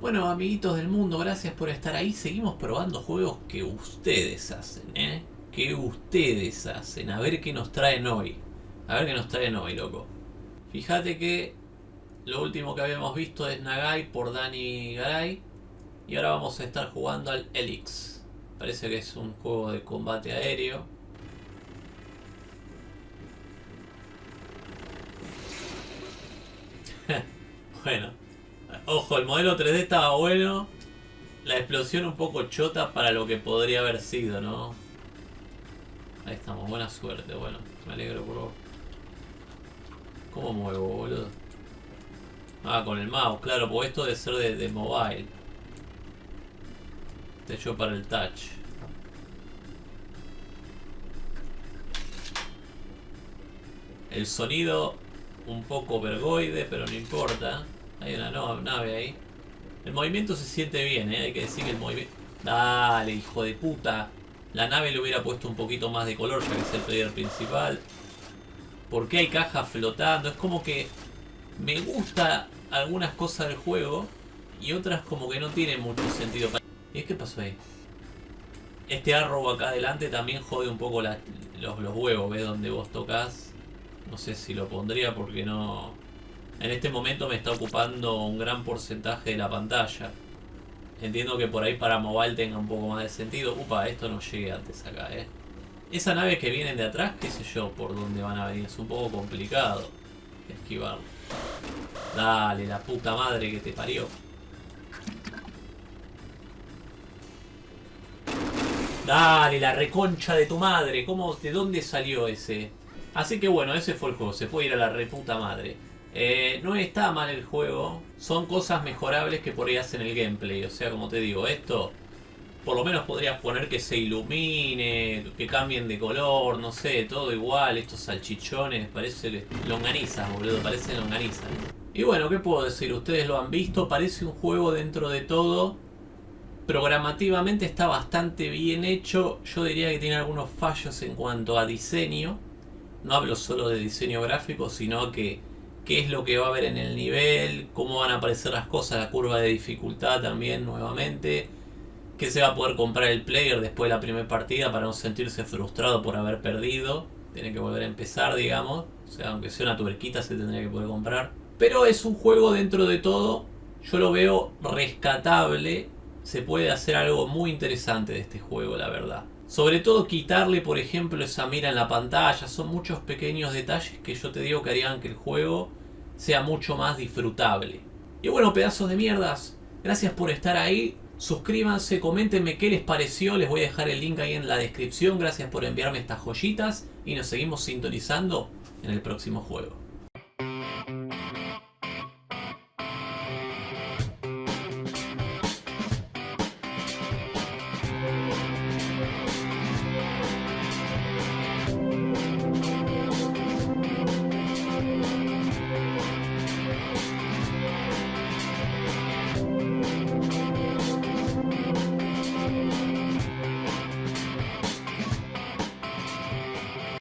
Bueno, amiguitos del mundo, gracias por estar ahí. Seguimos probando juegos que ustedes hacen, ¿eh? Que ustedes hacen. A ver qué nos traen hoy. A ver qué nos traen hoy, loco. Fíjate que lo último que habíamos visto es Nagai por Dani Garay. Y ahora vamos a estar jugando al Elix. Parece que es un juego de combate aéreo. bueno. Ojo, el modelo 3D estaba bueno. La explosión un poco chota para lo que podría haber sido, ¿no? Ahí estamos, buena suerte, bueno. Me alegro por vos. ¿Cómo muevo, boludo? Ah, con el mouse, claro, porque esto debe ser de, de mobile. Te hecho para el touch. El sonido un poco vergoide, pero no importa. Hay una nave ahí. El movimiento se siente bien, ¿eh? Hay que decir que el movimiento... Dale, hijo de puta. La nave le hubiera puesto un poquito más de color, ya que es el player principal. ¿Por qué hay cajas flotando? Es como que me gusta algunas cosas del juego y otras como que no tienen mucho sentido. ¿Y qué pasó ahí? Este arrow acá adelante también jode un poco los, los huevos, ¿ves? Donde vos tocas. No sé si lo pondría porque no... En este momento me está ocupando un gran porcentaje de la pantalla. Entiendo que por ahí para mobile tenga un poco más de sentido. Upa, esto no llegue antes acá, eh. Esa nave que vienen de atrás, qué sé yo por dónde van a venir. Es un poco complicado esquivarlo. Dale, la puta madre que te parió. Dale, la reconcha de tu madre. ¿Cómo, ¿De dónde salió ese? Así que bueno, ese fue el juego. Se puede ir a la reputa madre. Eh, no está mal el juego, son cosas mejorables que por ahí hacen el gameplay. O sea, como te digo, esto por lo menos podrías poner que se ilumine, que cambien de color, no sé, todo igual. Estos salchichones, parece longaniza, boludo, parece longaniza. Y bueno, ¿qué puedo decir? Ustedes lo han visto, parece un juego dentro de todo. Programativamente está bastante bien hecho. Yo diría que tiene algunos fallos en cuanto a diseño. No hablo solo de diseño gráfico, sino que qué es lo que va a haber en el nivel, cómo van a aparecer las cosas, la curva de dificultad también nuevamente, qué se va a poder comprar el player después de la primera partida para no sentirse frustrado por haber perdido, tiene que volver a empezar digamos, o sea, aunque sea una tuberquita se tendría que poder comprar. Pero es un juego dentro de todo, yo lo veo rescatable, se puede hacer algo muy interesante de este juego la verdad. Sobre todo quitarle, por ejemplo, esa mira en la pantalla. Son muchos pequeños detalles que yo te digo que harían que el juego sea mucho más disfrutable. Y bueno, pedazos de mierdas, gracias por estar ahí. Suscríbanse, coméntenme qué les pareció. Les voy a dejar el link ahí en la descripción. Gracias por enviarme estas joyitas. Y nos seguimos sintonizando en el próximo juego.